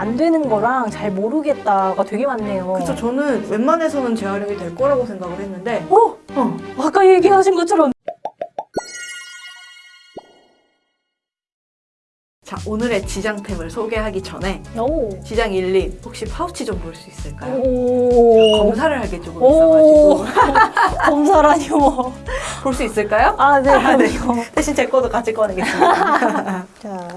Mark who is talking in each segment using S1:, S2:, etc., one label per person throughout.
S1: 안 되는 거랑 잘 모르겠다가 되게 많네요.
S2: 그쵸 저는 웬만해서는 재활용이 될 거라고 생각을 했는데
S1: 어?
S2: 어,
S1: 아까 얘기하신 것처럼
S2: 자 오늘의 지장템을 소개하기 전에
S1: 오.
S2: 지장 1님 혹시 파우치 좀 볼 수 있을까요?
S1: 오.
S2: 검사를 할게 조금
S1: 오.
S2: 있어가지고
S1: 검사라뇨.
S2: 볼수 있을까요?
S1: 아, 네,
S2: 아, 네. 대신 제 거도 같이 꺼내겠습니다.
S1: 자.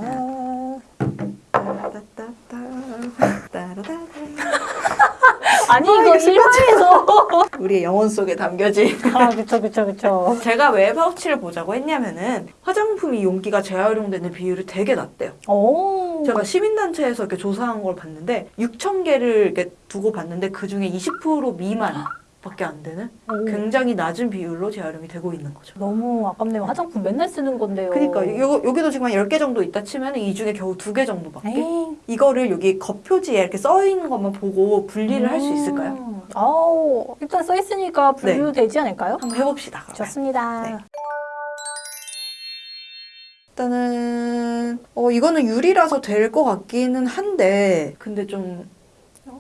S1: 아니, 이거 실화에서.
S2: 우리의 영혼 속에 담겨진
S1: 아, 그쵸, 그쵸, 그쵸.
S2: 제가 왜 파우치를 보자고 했냐면은 화장품이 용기가 재활용되는 비율이 되게 낮대요.
S1: 오.
S2: 제가 시민단체에서 이렇게 조사한 걸 봤는데 6천 개를 이렇게 두고 봤는데 그 중에 20% 미만 밖에 안 되는
S1: 오.
S2: 굉장히 낮은 비율로 재활용이 되고 있는 거죠.
S1: 너무 아깝네요. 화장품 맨날 쓰는 건데요.
S2: 그러니까 요, 여기도 지금 한 10개 정도 있다 치면 이 중에 겨우 2개 정도밖에
S1: 에이.
S2: 이거를 여기 겉표지에 이렇게 써 있는 것만 보고 분리를 할수 있을까요? 네.
S1: 음. 아우, 일단 써 있으니까 분류되지 않을까요?
S2: 한번 해봅시다. 그러면.
S1: 좋습니다.
S2: 네. 일단은 어 이거는 유리라서 될 것 같기는 한데 근데 좀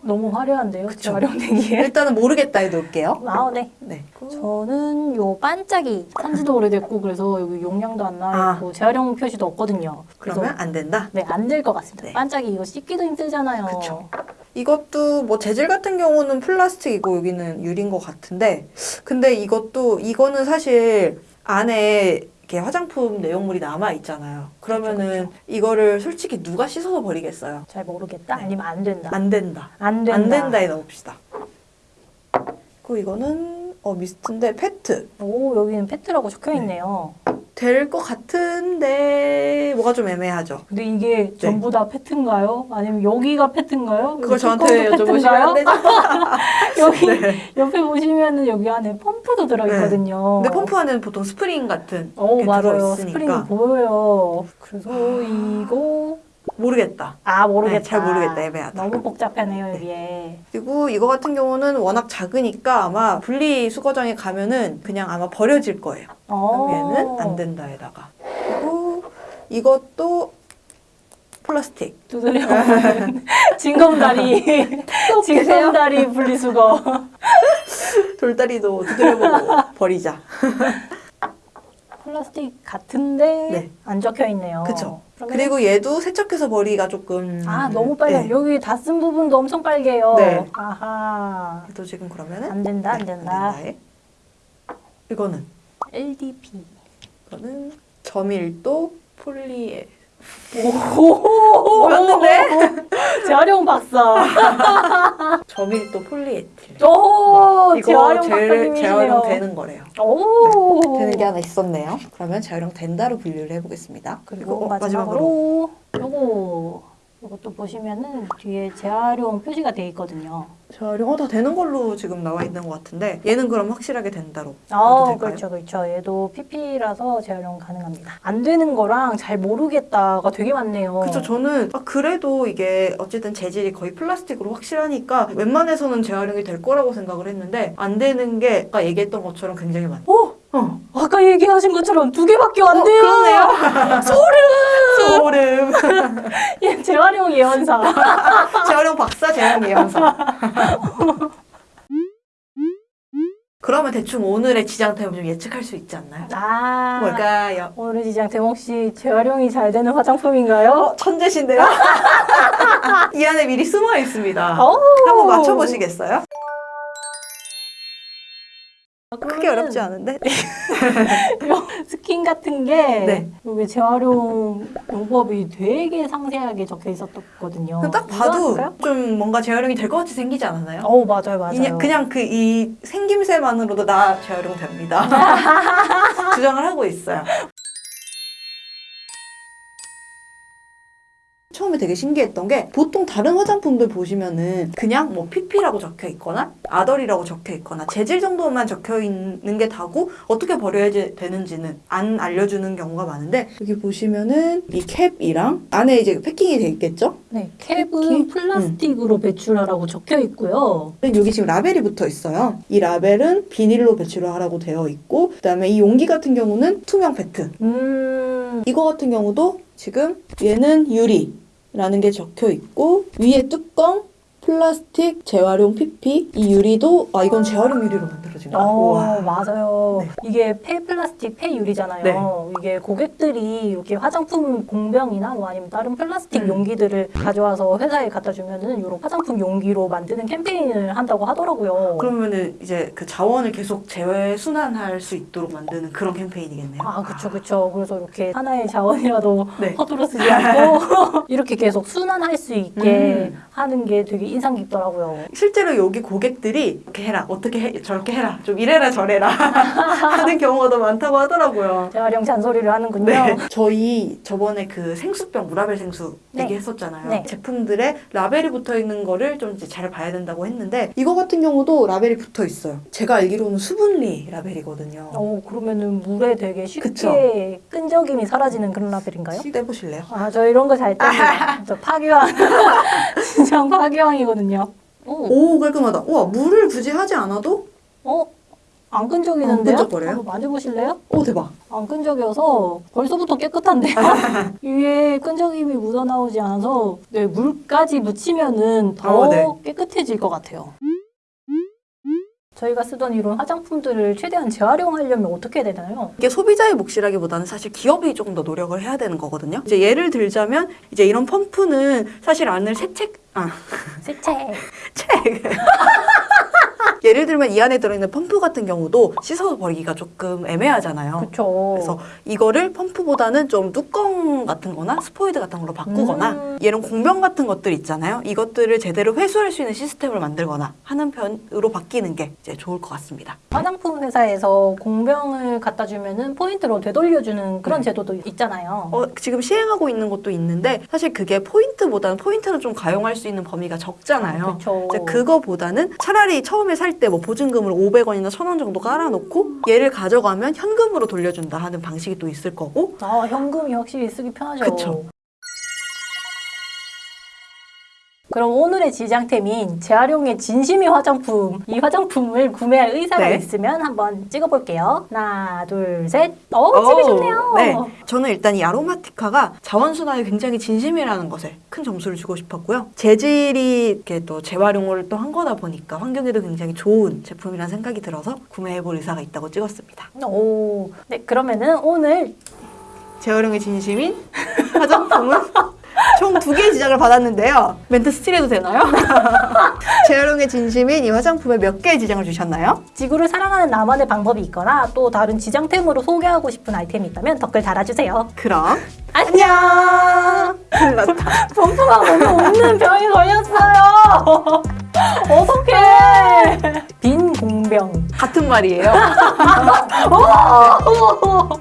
S1: 너무 화려한데요,
S2: 그쵸.
S1: 재활용되기에.
S2: 일단은 모르겠다 해놓을게요.
S1: 아, 네.
S2: 네.
S1: 저는 요 반짝이 산지도 오래됐고 그래서 여기 용량도 안 나와 있고 재활용 표시도 없거든요.
S2: 그러면 안 된다.
S1: 네, 안 될 것 같습니다.
S2: 네.
S1: 반짝이 이거 씻기도 힘들잖아요.
S2: 그쵸. 이것도 뭐 재질 같은 경우는 플라스틱이고 여기는 유리인 것 같은데 근데 이것도 이거는 사실 안에 이렇게 화장품 내용물이 남아 있잖아요. 그러면은 이거를 솔직히 누가 씻어서 버리겠어요?
S1: 잘 모르겠다.
S2: 네.
S1: 아니면 안 된다.
S2: 안 된다.
S1: 안 된다.
S2: 안 된다에 넣읍시다. 그리고 이거는 어 미스트인데 페트
S1: 오, 여기는 페트라고 적혀 있네요.
S2: 될 것 같은데 뭐가 좀 애매하죠.
S1: 근데 이게 전부 다 페트인가요? 아니면 여기가 페트인가요?
S2: 네. 그걸 저한테 여쭤보시면.
S1: 여기
S2: 네.
S1: 옆에 보시면은 여기 안에 펌프도 들어있거든요.
S2: 근데 펌프 안에는 보통 스프링 같은
S1: 오,
S2: 게
S1: 맞아요.
S2: 들어있으니까
S1: 스프링이 보여요. 그래서 이거
S2: 모르겠다.
S1: 아 모르겠다.
S2: 네, 잘 모르겠다. 애매하다.
S1: 너무 복잡하네요 여기에.
S2: 그리고 이거 같은 경우는 워낙 작으니까 아마 분리 수거장에 가면은 그냥 아마 버려질 거예요.
S1: 어.
S2: 여기에는 안 된다에다가. 그리고 이것도 플라스틱.
S1: 두드려 징검다리 징검다리 분리수거.
S2: 돌다리도 두드려보고 버리자.
S1: 플라스틱 같은데
S2: 네.
S1: 안 적혀 있네요.
S2: 그쵸.
S1: 그러면
S2: 그리고 얘도 세척해서 버리기가 조금
S1: 아 너무 빨개.
S2: 네.
S1: 여기 다 쓴 부분도 엄청 빨개요.
S2: 네.
S1: 아하.
S2: 얘도 지금 그러면은
S1: 안 된다 안
S2: 네,
S1: 된다.
S2: 된다에. 이거는
S1: LDP.
S2: 이거는 저밀도 폴리에
S1: 오.
S2: 뭐였는데?
S1: 재활용 박사.
S2: 저밀도 폴리에틸.
S1: 오.
S2: 이거
S1: 재활용 박사님이시네요.
S2: 재활용 되는 거래요.
S1: 오.
S2: 되는 게 하나 있었네요. 그러면 재활용 된다로 분류를 해보겠습니다.
S1: 그리고
S2: 이거, 어,
S1: 마지막으로 요거 이것도 보시면은 뒤에 재활용 표시가 돼 있거든요.
S2: 재활용 어, 다 되는 걸로 지금 나와 있는 것 같은데 얘는 그럼 확실하게 된다로
S1: 아? 그렇죠, 그렇죠. 얘도 PP라서 재활용 가능합니다. 안 되는 거랑 잘 모르겠다가 되게 많네요.
S2: 그쵸 저는 아, 그래도 이게 어쨌든 재질이 거의 플라스틱으로 확실하니까 웬만해서는 재활용이 될 거라고 생각을 했는데 안 되는 게 아까 얘기했던 것처럼 굉장히 많아요.
S1: 오,
S2: 어,
S1: 아까 얘기하신 것처럼 두 개밖에 안
S2: 어,
S1: 돼요.
S2: 그러네요.
S1: 소름.
S2: 소름.
S1: 얘 재활용 예언사.
S2: 재활용 박사 재활용 예언사. 그러면 대충 오늘의 지장템을 좀 예측할 수 있지 않나요?
S1: 아,
S2: 뭘까요?
S1: 오늘의 지장 대몽 씨 재활용이 잘 되는 화장품인가요?
S2: 어, 천재신데요? 이 안에 미리 숨어 있습니다.
S1: 오.
S2: 한번 맞춰보시겠어요? 크게
S1: 그러면은
S2: 어렵지 않은데?
S1: 스킨 같은 게
S2: 네.
S1: 여기 재활용 용법이 되게 상세하게 적혀 있었거든요.
S2: 딱 봐도
S1: 이거
S2: 좀 뭔가 재활용이 될 것 같이 생기지 않았나요?
S1: 어 맞아요 맞아요.
S2: 그냥, 그냥 그 이 생김새만으로도 나 재활용 됩니다. 주장을 하고 있어요. 처음에 되게 신기했던 게 보통 다른 화장품들 보시면은 그냥 뭐 PP라고 적혀 있거나 아덜이라고 적혀 있거나 재질 정도만 적혀 있는 게 다고 어떻게 버려야 되는지는 안 알려주는 경우가 많은데 여기 보시면은 이 캡이랑 안에 이제 패킹이 돼 있겠죠?
S1: 네 캡은? 플라스틱으로 배출하라고 적혀 있고요.
S2: 여기 지금 라벨이 붙어 있어요. 이 라벨은 비닐로 배출을 하라고 되어 있고 그다음에 이 용기 같은 경우는 투명 페트.
S1: 음
S2: 이거 같은 경우도 지금 얘는 유리, 라는 게 적혀 있고 위에 뚜껑 플라스틱 재활용 PP 이 유리도 아 이건 재활용 유리로 만들어진 거야.
S1: 어. 맞아요.
S2: 네.
S1: 이게 폐플라스틱, 폐유리잖아요.
S2: 네.
S1: 이게 고객들이 이렇게 화장품 공병이나 뭐 아니면 다른 플라스틱
S2: 음.
S1: 용기들을 가져와서 회사에 갖다 주면은 이런 화장품 용기로 만드는 캠페인을 한다고 하더라고요.
S2: 그러면은 이제 그 자원을 계속 재순환할 수 있도록 만드는 그런 캠페인이겠네요.
S1: 아, 그쵸, 그쵸. 그래서 이렇게 하나의 자원이라도
S2: 네.
S1: 허투루 쓰지 않고 이렇게 계속 순환할 수 있게
S2: 음.
S1: 하는 게 되게 인상 깊더라고요.
S2: 실제로 여기 고객들이 이렇게 해라, 어떻게 해, 저렇게 해라, 좀 이래라 저래라 하는 경우가 더 많다고 하더라고요.
S1: 재활용 잔소리를 하는군요.
S2: 네. 저희 저번에 그 생수병 무라벨 생수
S1: 네.
S2: 얘기했었잖아요.
S1: 네.
S2: 제품들에 라벨이 붙어 있는 거를 좀 이제 잘 봐야 된다고 했는데 이거 같은 경우도 라벨이 붙어 있어요. 제가 알기로는 수분리 라벨이거든요.
S1: 어, 그러면은 물에 되게 쉽게
S2: 그쵸.
S1: 끈적임이 사라지는 그런 라벨인가요?
S2: 떼보실래요?
S1: 아, 저 이런 거잘 뗍니다. 저 파기왕. 진짜 파기왕이 거든요. 오,
S2: 오 깔끔하다. 우와 물을 굳이 하지 않아도
S1: 어? 안 끈적이는데요?
S2: 안 끈적거려요?
S1: 한번 만져보실래요?
S2: 오 대박.
S1: 안 끈적여서 벌써부터 깨끗한데요? 위에 끈적임이 묻어나오지 않아서 네, 물까지 묻히면 은 더
S2: 어, 네.
S1: 깨끗해질 것 같아요. 저희가 쓰던 이런 화장품들을 최대한 재활용하려면 어떻게 해야 되나요?
S2: 이게 소비자의 몫이라기보다는 사실 기업이 조금 더 노력을 해야 되는 거거든요. 이제 예를 들자면 이제 이런 펌프는 사실 안을 세책 아
S1: 세체.
S2: 책. 예를 들면 이 안에 들어있는 펌프 같은 경우도 씻어서 버리기가 조금 애매하잖아요.
S1: 그쵸.
S2: 그래서 이거를 펌프보다는 좀 뚜껑 같은 거나 스포이드 같은 걸로 바꾸거나
S1: 음.
S2: 이런 공병 같은 것들 있잖아요. 이것들을 제대로 회수할 수 있는 시스템을 만들거나 하는 편으로 바뀌는 게 이제 좋을 것 같습니다.
S1: 화장품 회사에서 공병을 갖다 주면은 포인트로 되돌려주는 그런
S2: 네.
S1: 제도도 있잖아요.
S2: 어, 지금 시행하고 있는 것도 있는데 사실 그게 포인트보다는 포인트는 좀 가용할 수 있는 범위가 적잖아요.
S1: 그렇죠.
S2: 이제 그거보다는 차라리 처음에 살 때 뭐 보증금을 500원이나 1000원 정도 깔아놓고 얘를 가져가면 현금으로 돌려준다 하는 방식이 또 있을 거고
S1: 아, 현금이 확실히 쓰기 편하죠.
S2: 그쵸.
S1: 그럼 오늘의 지장템인 재활용의 진심이 화장품. 이 화장품을 구매할 의사가
S2: 네.
S1: 있으면 한번 찍어볼게요. 하나, 둘, 셋. 어, 집이 좋네요.
S2: 네. 저는 일단 이 아로마티카가 자원순환에 굉장히 진심이라는 것에 큰 점수를 주고 싶었고요. 재질이 이렇게 또 재활용을 또 한 거다 보니까 환경에도 굉장히 좋은 제품이라는 생각이 들어서 구매해볼 의사가 있다고 찍었습니다.
S1: 오, 네, 그러면은 오늘
S2: 재활용의 진심인 화장품은 총 두 개의 지장을 받았는데요. 멘트 스틸해도 되나요? 재활용의 진심인 이 화장품에 몇 개의 지장을 주셨나요?
S1: 지구를 사랑하는 나만의 방법이 있거나 또 다른 지장템으로 소개하고 싶은 아이템이 있다면 댓글 달아주세요.
S2: 그럼
S1: 안녕!
S2: 났다.
S1: pom프가 너무 없는 병이 걸렸어요. 어떡해. 빈 공병.
S2: 같은 말이에요.
S1: 오!